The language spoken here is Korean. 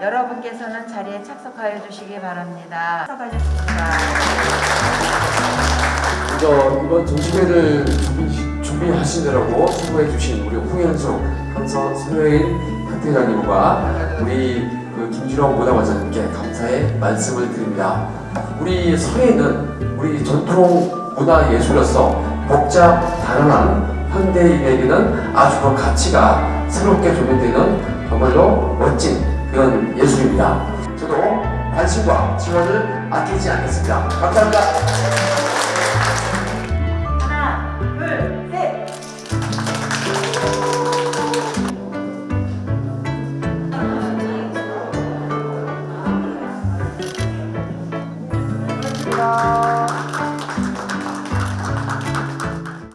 여러분께서는 자리에 착석하여 주시기 바랍니다. 착석하셨습니다. 먼저 이번 전시회를 준비, 준비하시느라고 수고해 주신 우리 홍현숙 한선 소요인 학회장님과 우리 그 김주령 문화관장님께 감사의 말씀을 드립니다. 우리 서예는 우리 전통 문화 예술로서 복잡 다양한 현대인에게는 아주 그 가치가 새롭게 조명되는 정말로 멋진 그런 예술입니다. 저도 관심과 지원을 아끼지 않겠습니다. 감사합니다. 감사합니다.